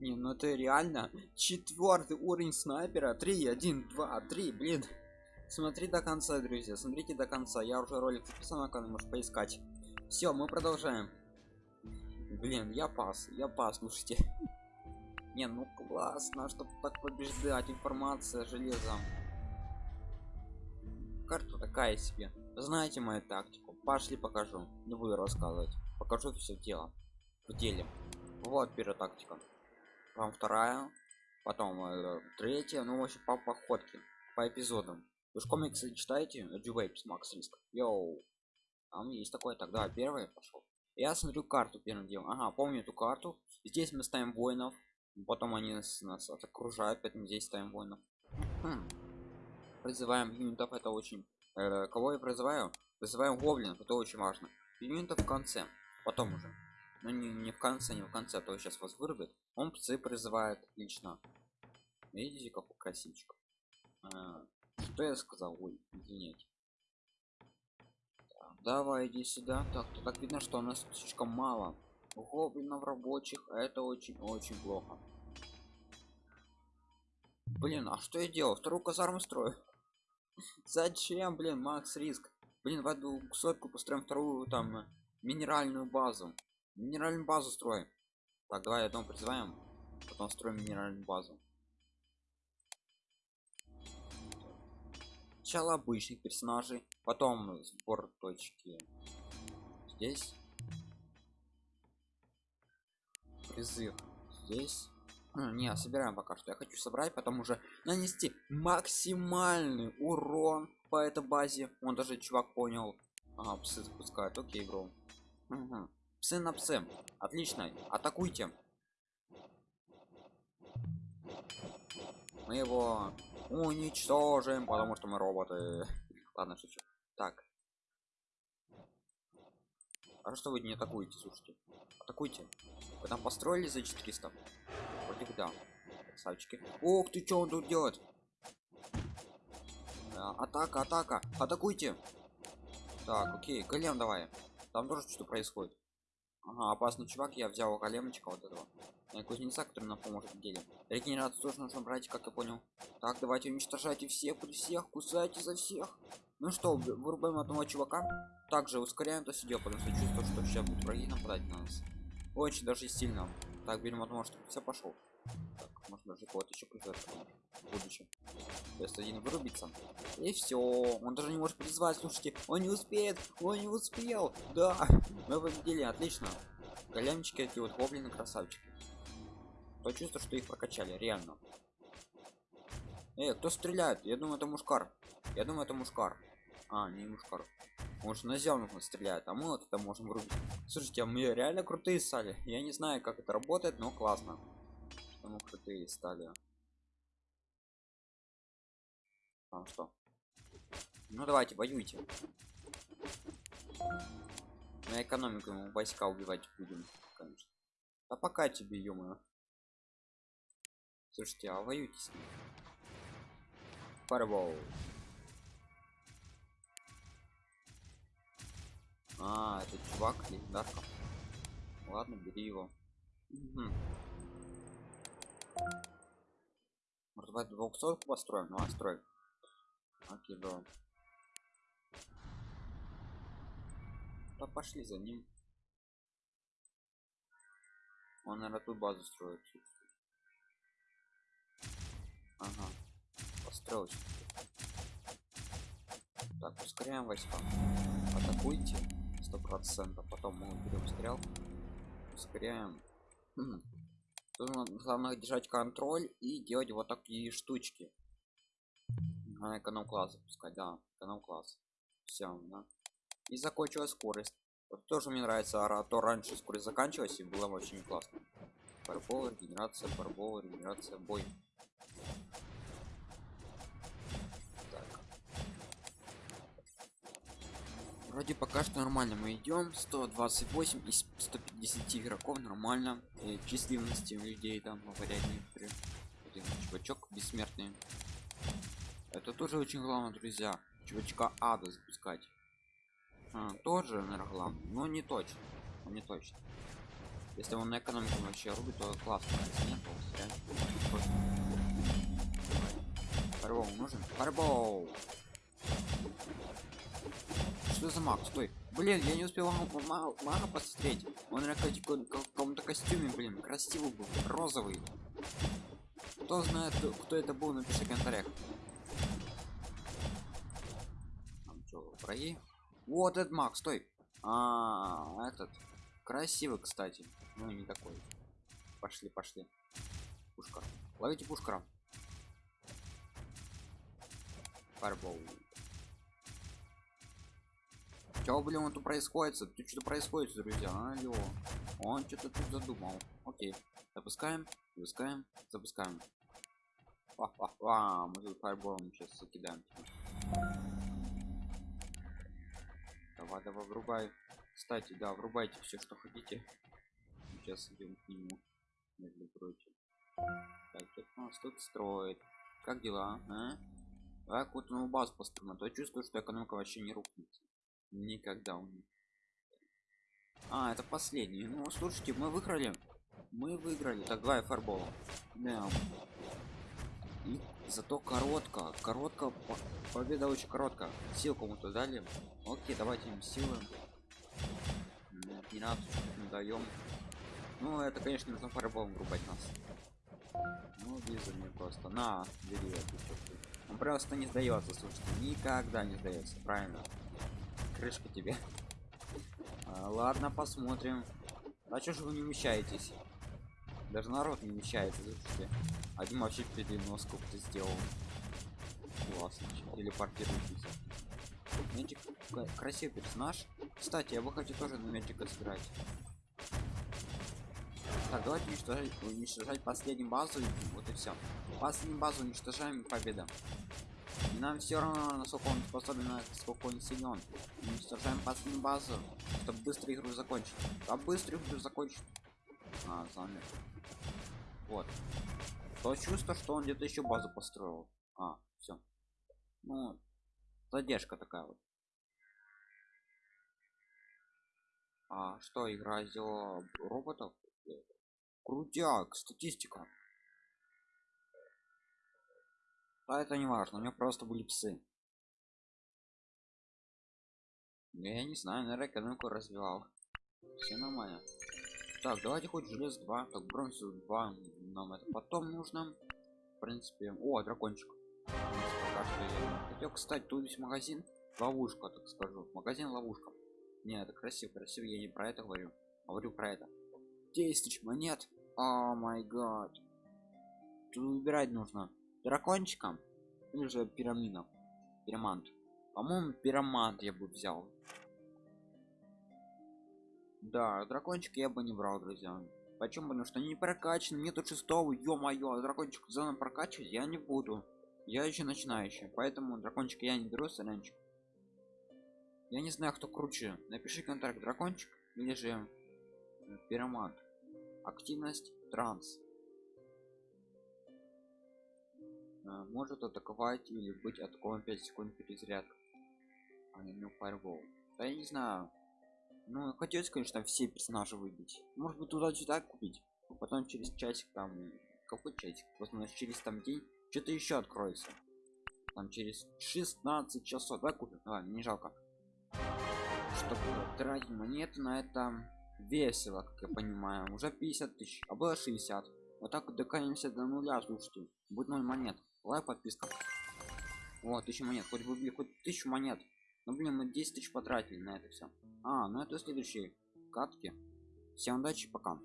Не, ну это реально четвертый уровень снайпера. 3, 1, 2, 3, блин. Смотри до конца, друзья. Смотрите до конца. Я уже ролик записал на канал, можешь поискать. Все, мы продолжаем. Блин, я пас, я пас, слушайте. Не, ну классно, чтобы так побеждать. Информация железом. Карта такая себе. Знаете мою тактику. Пошли покажу. Не буду рассказывать. Покажу все дело. В деле. Вот первая тактика. Вам вторая. Потом э, третья. Ну, вообще по походке. По эпизодам. Вы же комиксы читаете? Джувейпс, Макс Риск. Йоу. Там есть такое тогда. Первый пошел. Я смотрю карту первым делом. Ага, помню эту карту. Здесь мы ставим воинов. Потом они нас, нас окружают, поэтому здесь ставим воинов. Хм. Призываем юнитов, это очень... Э, кого я призываю? Призываем гоблинов, это очень важно. Юнитов в конце. Потом уже. Но не, не в конце, не в конце, а то сейчас вас вырубит. Он псы призывает лично. Видите, какой красивчик. А, что я сказал? Ой, извините. Так, давай иди сюда. Так, так видно, что у нас слишком мало гоблинов рабочих, а это очень-очень плохо. Блин, а что я делал? Вторую казарму строю. Зачем, блин, Макс Риск? Блин, в одну сотку построим вторую там минеральную базу. Минеральную базу строим. Так, давай одну призываем, потом строим минеральную базу. Сначала обычных персонажей, потом сбор точки здесь. Призыв здесь. А, не, собираем пока что. Я хочу собрать, потом уже нанести максимальный урон по этой базе. Он даже чувак понял. Ага, псы запускают. Окей, бро. Угу. Псы на. Отлично. Атакуйте. Мы его уничтожим, потому что мы роботы. Ладно, шучу. Так. А что вы не атакуете, слушайте? Атакуйте. Вы там построили за 400? Вроде бы да. Красавчики. Ох ты, что он тут делает? Да, атака, атака. Атакуйте. Так, окей, голем давай. Там тоже что-то происходит. Ага, опасный чувак, я взял големочка вот этого. И кузнеца, который нам поможет в деле. Регенерацию тоже нужно брать, как я понял. Так, давайте уничтожайте всех, при всех, кусайте за всех. Ну что, вырубаем одного чувака. Также ускоряем то сидел, потому что чувствую, что сейчас будут враги нападать на нас. Очень даже сильно. Так, берем одного, что все пошел. Так, можно даже кого-то еще призвать в будущем. Если один вырубится. И все. Он даже не может призвать, слушайте. Он не успеет. Он не успел. Да. Мы победили, отлично. Големчики эти вот гоблины красавчики. То чувство, что их прокачали, реально. Эй, кто стреляет? Я думаю, это мушкар. Я думаю, это мушкар. А, не мушкар. Может на зеленых он стреляет, а мы вот это можем врубить. Слушайте, а мы реально крутые стали. Я не знаю, как это работает, но классно. Что мы крутые стали. А что? Ну давайте, воюйте. На экономику мы войска убивать будем, конечно. А пока тебе, ё Слушайте, а воюйте с ним. Фарбол. А, это чувак легендарка. Ладно, бери его. Угу. Давай 200 построим? Ну, а строй. Окей, бро. Да пошли за ним. Он, наверное, ту базу строит. Ага. Построить. Так, ускоряем войска. Атакуйте. Сто процентов. Потом мы берем стрел. Ускоряем. Тут главное держать контроль и делать вот такие штучки. На эконом класс запускать, да, эконом класс. Все, да. И закончилась скорость. Вот тоже мне нравится, а то раньше скорость заканчивалась и было очень классно. Барбол, регенерация, барбол, регенерация, бой. Вроде пока что нормально мы идем. 128 из 150 игроков нормально. И численности людей там говорят некоторые. Один чувачок бессмертный. Это тоже очень главное, друзья. Чувачка ада запускать. А, тоже, наверное, главное. Но не точно. Но не точно. Если он на экономику вообще рубит, то классно. Если нет. Просто. Нужен? Фарбол! Что за маг? Стой. Блин, я не успел мага, мага, посмотреть. Он каком- каком-то костюме, блин, красивый был, розовый. Кто знает, кто это был, напиши в комментариях. Там что, враги? Вот этот маг, стой. А, этот. Красивый, кстати. Ну, не такой. Пошли, пошли. Пушка. Ловите пушкара. Фарбол. Чё, блин, вот тут происходит? Тут что-то происходит, друзья. Алло. Он что-то тут задумал. Окей. Запускаем, запускаем, запускаем. Ва-ва-ва, мы тут фаерболом сейчас закидаем. Давай, давай, врубай. Кстати, да, врубайте все, что хотите. Сейчас идем к нему. Между прочим. Так, что у нас тут строит? Как дела, а? Так вот новую базу построим, а я чувствую, что экономика вообще не рухнется. Никогда них. А, это последний. Ну, слушайте, мы выиграли. Мы выиграли. Так, давай фарбола. Да. И зато коротко. Коротко. по- Победа очень коротко. Сил кому-то дали. Окей, давайте им силы. М, 12 не даем. Ну, это, конечно, нужно фарболом врубать нас. Ну, виза мне просто. На, бери. Он просто не сдается, слушайте. Никогда не сдается. Правильно. Крышка тебе. А, ладно, посмотрим. А чё же вы не вмещаетесь? Даже народ не слушайте. Один вообще переноску ты сделал. Классно. Телепортируйтесь. Мячик к- красивый персонаж. Кстати, я бы хотел тоже на мячика сыграть. Так, давайте уничтожать, уничтожать последнюю базу. Вот и все. Последнюю базу уничтожаем победа. Нам все равно, насколько он способен, насколько он силен. Уничтожаем последнюю базу, чтобы быстро игру закончить. А быстро игру закончить. А, замер. Вот. То чувство, что он где-то еще базу построил. А, все. Ну, задержка такая вот. А что, игра сделала роботов? Крутяк, статистика. А это не важно, у меня просто были псы. Я не знаю, наверное, экономику развивал. Все нормально. Так, давайте хоть желез 2. Так, бронзу 2 нам это потом нужно. В принципе. О, дракончик. Хотел, кстати, тут есть магазин. Ловушка, так скажу. Магазин ловушка. Не, это красиво, красиво, я не про это говорю. Говорю про это. 10 тысяч монет. О май гад. Тут выбирать нужно. Дракончиком или же пирамидом. Пирамант. По-моему, пирамант я бы взял. Да, дракончик я бы не брал, друзья. Почему? Потому что не прокачаны, нету шестого, ё-моё, дракончик заново прокачивать я не буду. Я еще начинающий, поэтому дракончик я не беру, сорянчик. Я не знаю, кто круче. Напиши контракт дракончик или же пиромант. Активность транс. Может атаковать или быть атакован 5 секунд перезарядка. А ну фаервол. Да я не знаю. Ну, хотелось, конечно, все персонажи выбить. Может быть, туда-сюда купить. а Потом через часик там... Какой часик? Возможно, через там день что-то еще откроется. Там через 16 часов. Давай купим. Мне не жалко. Чтобы тратить монеты на это весело, как я понимаю. Уже 50 тысяч, а было 60. Вот так вот докатимся до нуля, слушайте. Будет 0 монет. Лайк, подписка. Вот, 1000 монет. Хоть бы, хоть 1000 монет. Ну, блин, мы 10 тысяч потратили на это все. А, ну это следующие катки. Всем удачи, пока.